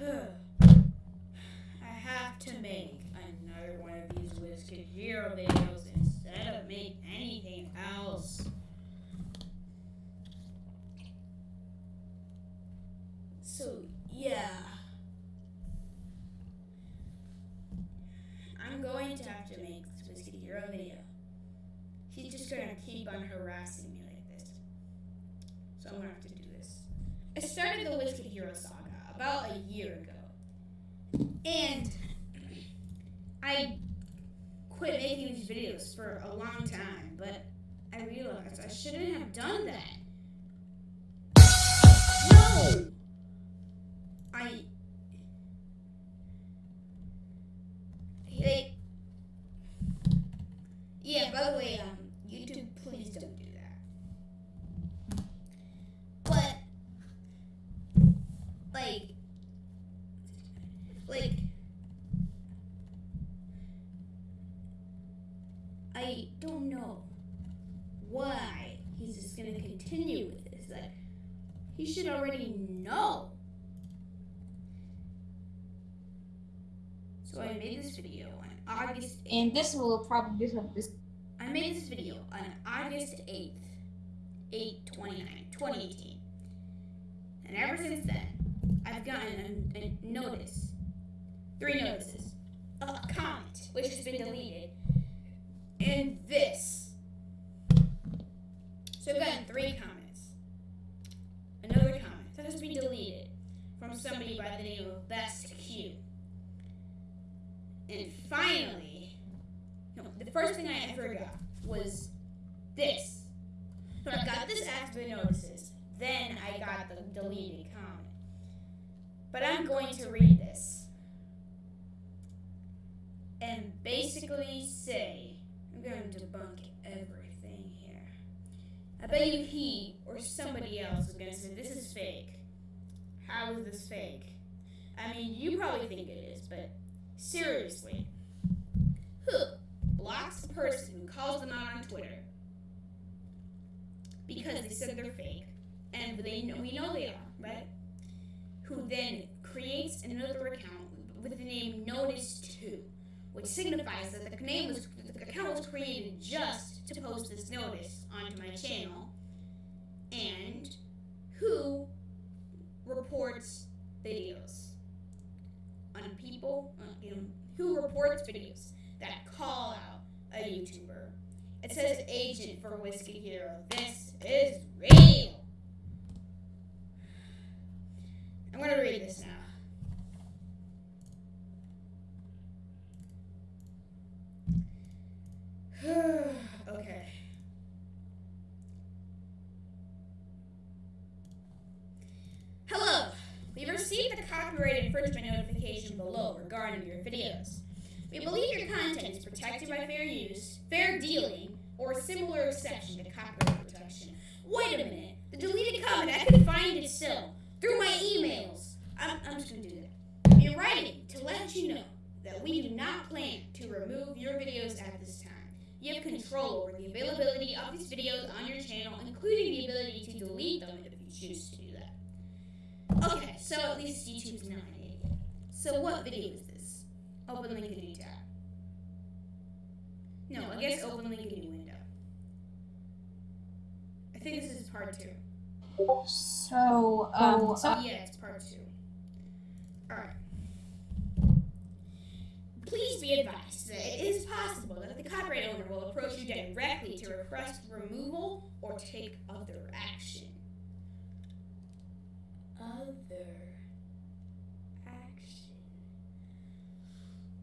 huh. Quit making these videos for a long time, but I realized I shouldn't have done that. No! I. They. Yeah, by the way, um, YouTube, please don't do that. But, like, like, I don't know why he's just gonna continue with this. Like, he should already know. So I made this video on August 8th. And this will probably be this I made this video on August 8th, 8 29, 2018. And ever since then, I've gotten a, a notice, three notices, a comment, which has been deleted, and this. So I've gotten three comments. Another comment that has been deleted from somebody by the name of Best Q. And finally, no, the first thing I ever got was this. So I got this after the notices. Then I got the deleted comment. But I'm going to read this. And basically say, I'm going to debunk everything. I bet you he or somebody else is going to say, this is fake. How is this fake? I mean, you probably think it is, but seriously, who blocks the person who calls them out on Twitter because they said they're fake, and they know we know they are, right? Who then creates another account with the name Notice Two, which signifies that the name was the account was created just to post this notice onto my channel, and who reports videos on people, uh, you know, who reports videos that call out a YouTuber. It says agent for Whiskey Hero. This is real. I'm gonna read this now. okay. Hello. We've received the copyright infringement notification below regarding your videos. We believe your content is protected by fair use, fair dealing, or a similar exception to copyright protection. Wait a minute. The deleted comment, I can find it still. Through my emails. I'm, I'm just going to do that. We're writing to let you know that we do not plan to remove your videos at this time. You have control over the availability of these videos on your channel, including the ability to delete them if you choose to. Okay, so at least YouTube's not an idiot. So what video is this? Open link in new tab. No, I guess open link in new window. I think this is part two. so um so Yeah, it's part two. Alright. Please be advised that it is possible that the copyright owner will approach you directly to request removal or take other action. Other action.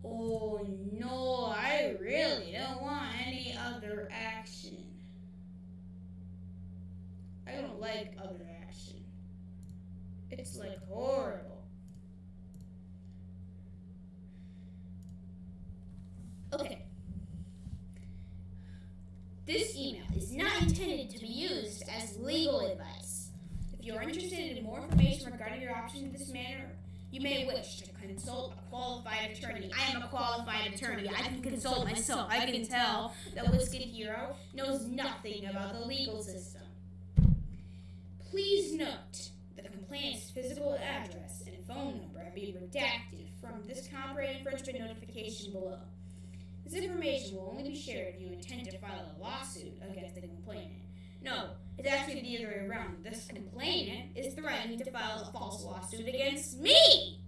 Oh no, I really don't want any other action. I don't like other action. It's like horrible. Okay. This email is not intended to be used as legal advice. If you are interested in more information regarding your options in this manner, you may wish to consult a qualified attorney. I am a qualified attorney. I can consult myself. I can tell that Whisket Hero knows nothing about the legal system. Please note the complaint's physical address and phone number have be redacted from this copyright infringement notification below. This information will only be shared if you intend to file a lawsuit against the complainant. No, it's actually the other way around. This complainant is threatening to file a false lawsuit against me!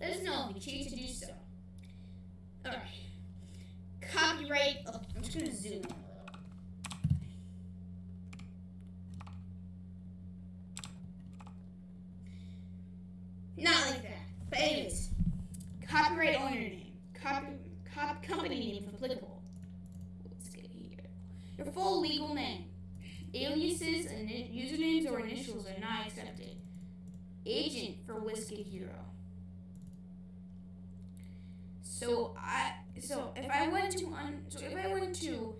Let us know if you choose to do so. Alright. Copyright. Oh, I'm just gonna zoom in a little. Not like that. But anyways, copyright owner name, copy, cop, company name if applicable. Let's get here. Your full legal name, aliases and i- usernames or initials are not accepted. Agent for Whiskey Hero. So I so if I went to un, so if I went to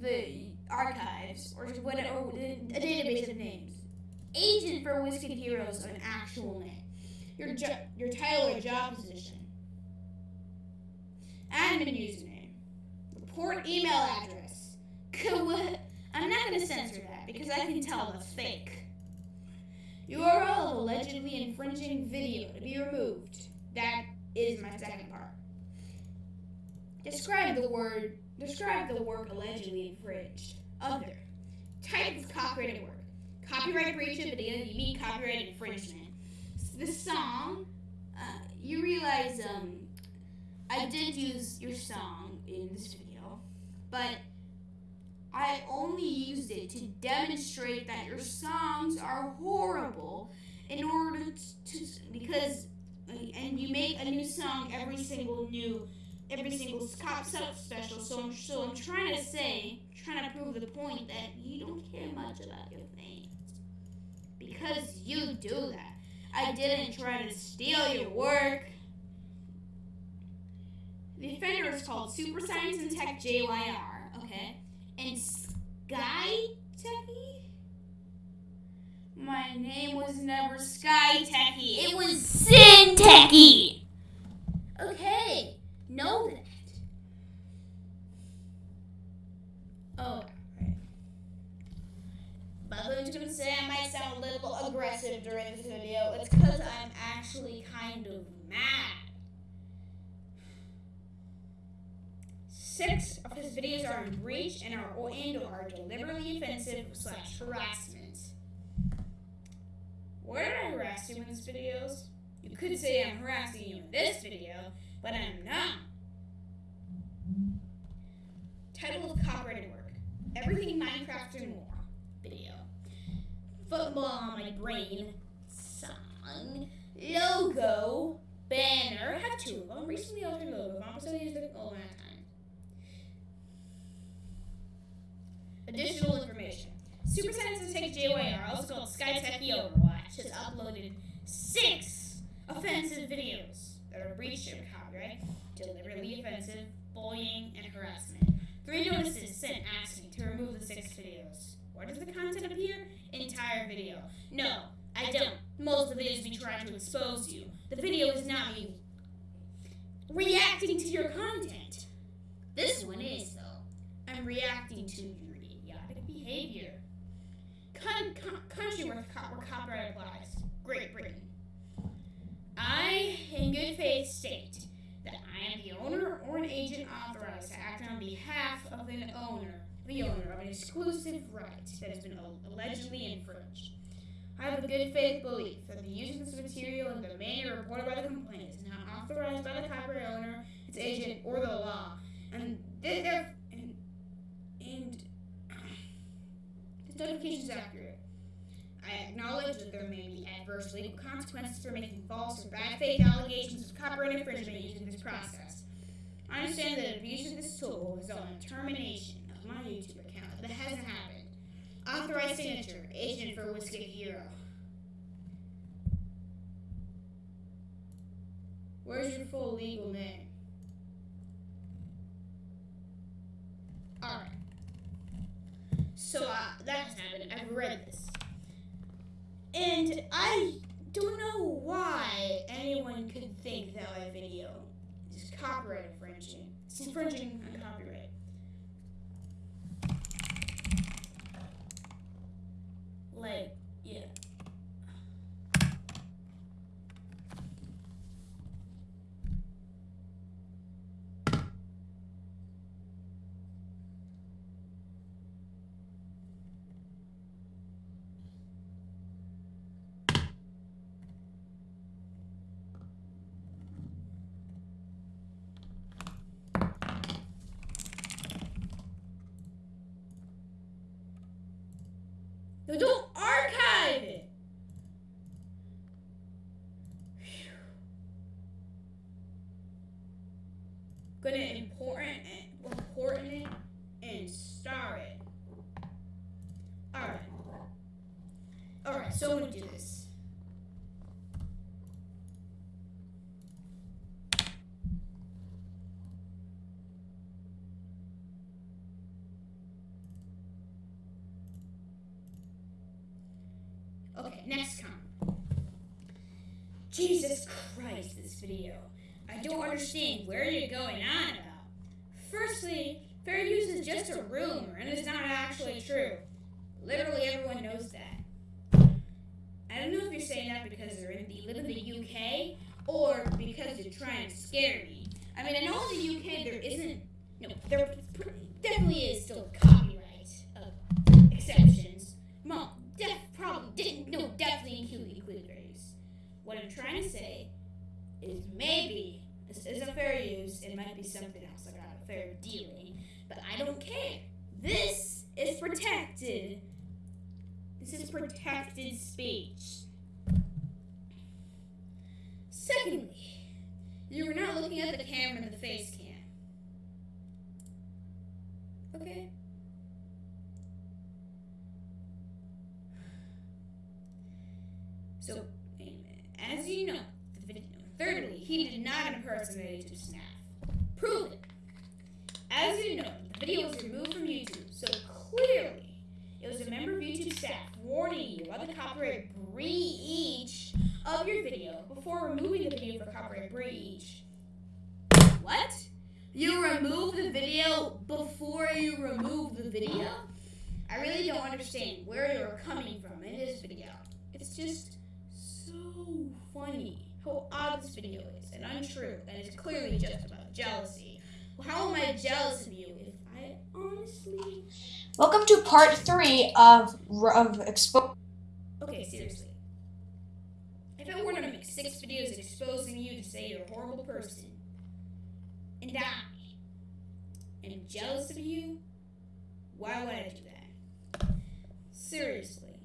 the archives or whatever or the- a database of names, Agent for Whiskey Hero is an actual name your jo- your title or job position, admin username, report email address. I'm not going to censor that because I can tell that's fake. URL of allegedly infringing video to be removed. That is my second part. Describe the word. Describe the work allegedly infringed. Other type of copyrighted work. Copyright breach of. You mean copyright infringement the song, uh, you realize um, I did use your song in this video, but I only used it to demonstrate that your songs are horrible in order to, to because and you make a new song every single new every single cop sub special so I'm so I'm trying to say trying to prove the point that you don't care much about your fans because you do that I didn't try to steal your work. The offender is called Super Science and Tech JYR, okay? And Sky Techie? My name was never Sky Techie. It was Sin Techie. Okay, know that. Oh, right. But I'm just gonna say I might sound a little aggressive during this video. It's because I'm actually kind of mad. Six of his videos are in breach and are and are deliberately offensive slash harassment. Where did I harass you in these videos? You could say I'm harassing you in this video, but I'm not. Title of copyrighted work: Everything Minecraft and more. Video. Football on my brain. Song. Logo. Banner. I have two of them. Recently altered logo. I'm also used the oh last time. Additional information. Super Science Tech JYR, also called Sky SkyTech Overwatch, has uploaded six offensive videos that are breach of copyright, deliberately offensive, bullying, and harassment. Three notices sent asking to remove the six videos. Where does the content appear? Entire video. No, I don't. Most of it is me trying to expose you. The video is not me reacting to your content. This one is, though. I'm reacting to your idiotic behavior. Con- con- country where, co- where copyright applies. Great Britain. I, in good faith, state am the owner or an agent authorized to act on behalf of an owner, the owner of an exclusive right that has been allegedly infringed. I have a good faith belief that the use of this material in the manner reported by the complainant is not authorized by the copyright owner, its agent, or the law, and this, and, and this notification is accurate. I acknowledge that there may be adverse legal consequences for making false or bad faith allegations of copyright infringement using this process. I understand that abuse of this tool will result in termination of my YouTube account. That hasn't happened. Authorized signature, agent for Whiskey Hero. Where's your full legal name? Alright. So uh, that has happened. I've read this. And I don't know why anyone could think that my video is copyright infringing. It's infringing on copyright. Like, yeah. gonna important and important it and star it. Alright. Alright, so I'm gonna do this. Okay, next comment. Jesus Christ, this video. I don't understand where you're going on about. Firstly, fair use is just a rumor and it's not actually true. Literally everyone knows that. I don't know if you're saying that because they're in the live in the UK or because you're trying to scare me. I mean, I know in the UK there isn't, no, there definitely is still copyright uh, exceptions. Mom, def, probably, didn't, no, definitely include. What I'm trying to say is maybe this isn't fair use. It might be something else like a fair dealing, but I don't care. This is protected. This is protected speech. Secondly, you were not looking at the camera in the face cam. Okay. So, as you know, the video. Thirdly, he did not impersonate Snap. Prove it. As you know, the video was removed from YouTube, so clearly it was a member of YouTube staff warning you about the copyright breach of your video before removing the video for copyright breach. What? You remove the video before you remove the video? I really don't understand where you're coming from in this video. It's just so funny how odd this video is and untrue, and it's clearly just about jealousy. Well, how am I jealous of you if I honestly. Welcome to part three of of expo. Okay, seriously. If I were to make six videos exposing you to say you're a horrible person, and I jealous of you, why would I do that? Seriously.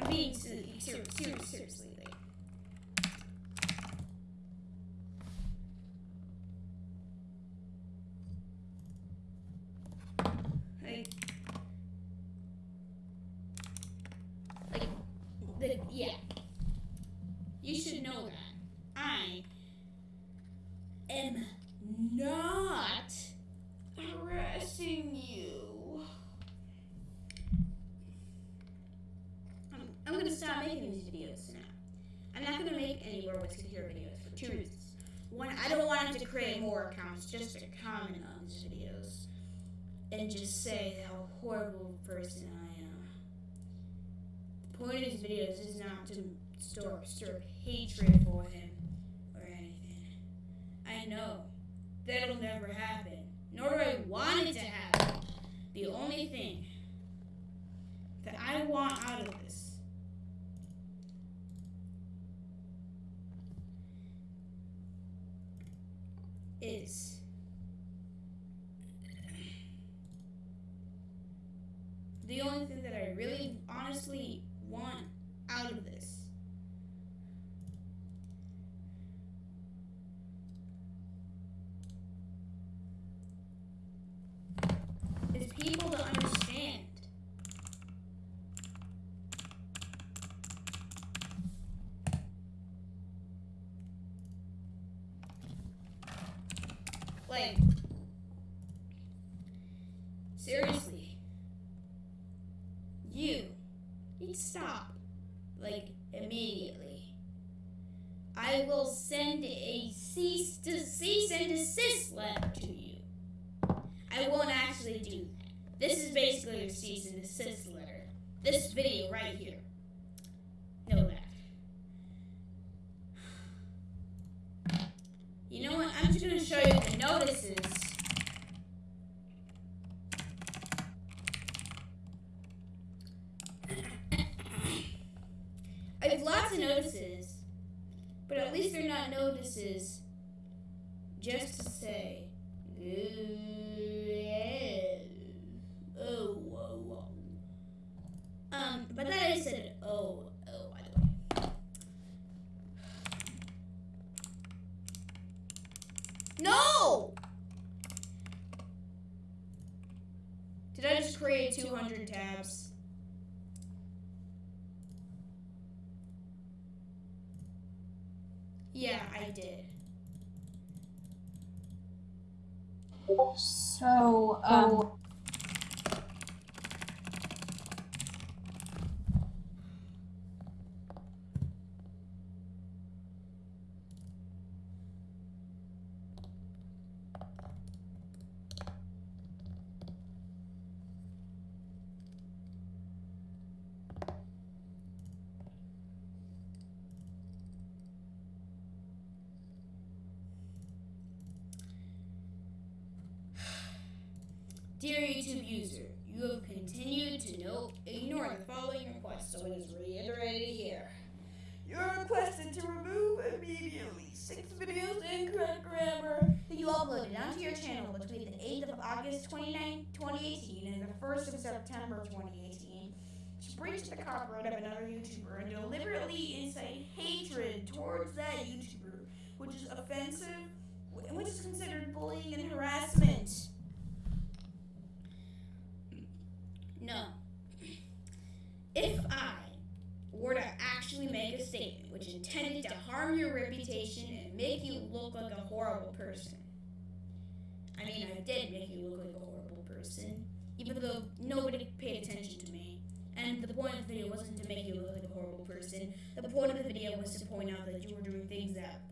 I'm being serious, serious, serious, seriously. Like, like, like, the, yeah. You should know that I am not harassing you. I'm, I'm gonna stop making these videos now. I'm not gonna make any more What's Here videos for two reasons. One, I don't want him to create more accounts just to comment on these videos and just say how horrible a person I am. The point of these videos is not to store stir hatred for him or anything. I know that'll never happen, nor do I want it to happen. The only thing that I want out of this is the only thing that I really honestly want out of this. Is people to understand. Like seriously you need to stop like immediately i will send a cease to cease and desist letter to you i won't actually do that this is basically your cease and letter. This video right here Um, um, but then I said, oh, oh, oh, by the way. No! Did I just create 200 tabs? Dear YouTube user, you have continued to ignore the following request, so it is reiterated here. You're requested to remove immediately six videos in correct grammar that you uploaded onto your channel between the 8th of August 29, 2018 and the 1st of September 2018 to breach the copyright of another YouTuber and deliberately incite hatred towards that YouTuber, which is offensive, which is considered bullying and harassment. No. If I were to actually make a statement which intended to harm your reputation and make you look like a horrible person, I mean, I did make you look like a horrible person, even though nobody paid attention to me. And the point of the video wasn't to make you look like a horrible person. The point of the video was to point out that you were doing things that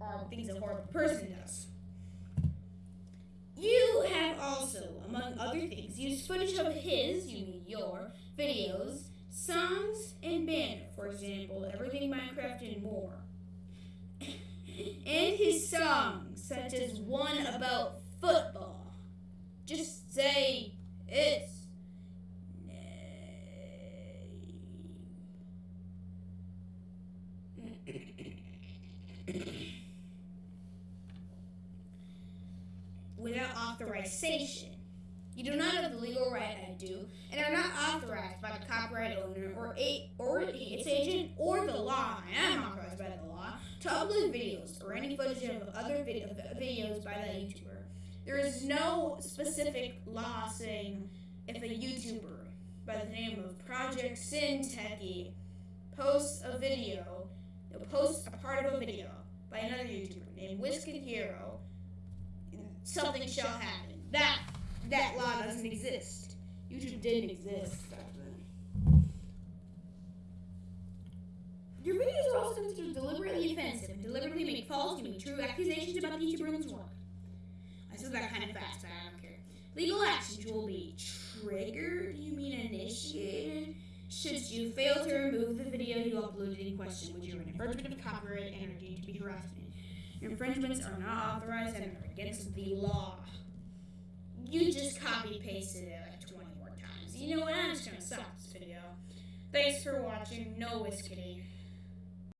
are things a horrible person does. You have also, among other things, used footage of his, you mean your, videos, songs, and banner, for example, Everything Minecraft and more. and his songs, such as one about football. Just say its without authorization. You do not have the legal right, I do, and are not authorized by the copyright owner or a, or its agent or the law. I am authorized by the law to upload videos or any footage of other vid- videos by that YouTuber. There is no specific law saying if a YouTuber by the name of Project Sin Techie posts a video, posts a part of a video by another YouTuber named Whisket Hero something shall happen. That that law doesn't exist. YouTube didn't exist back then. Your videos are also considered deliberately offensive and deliberately make false, you mean true accusations about the YouTuber and his work. I said that kind of fast, but I don't care. Legal actions will be triggered, you mean initiated, should you fail to remove the video you uploaded in question, which are an infringement of copyright and are deemed to be harassment. Infringements are not authorized and are against the law. You just copy pasted it like 20 more times. You know what? I'm just gonna stop this video. Thanks for watching. No Whiskey.